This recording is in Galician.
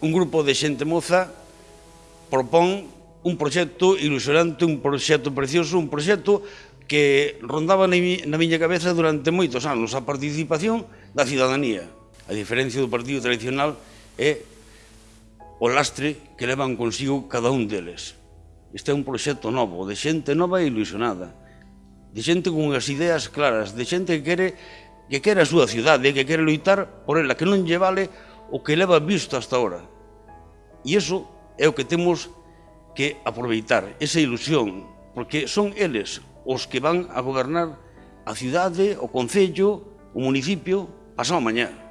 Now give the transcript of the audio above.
un grupo de xente moza propón un proxecto ilusionante, un proxecto precioso, un proxecto que rondaba na miña cabeza durante moitos anos, a participación da cidadanía. A diferencia do partido tradicional é o lastre que levan consigo cada un deles. Este é un proxecto novo, de xente nova e ilusionada, de xente con as ideas claras, de xente que quere que quere a súa cidade, que quere loitar por ela, que non lle vale o que leva visto hasta ahora. E iso é o que temos que aproveitar, esa ilusión, porque son eles os que van a gobernar a cidade, o concello, o municipio, pasado mañá.